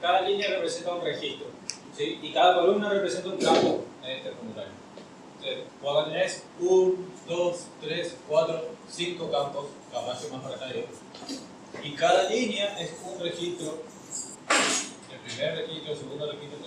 cada línea representa un registro, ¿sí? Y cada columna representa un campo en este formulario. Entonces, vos tenés 1, 2, 3, 4, 5 campos, capaz más para acá Y cada línea es un registro, el primer registro, el segundo registro.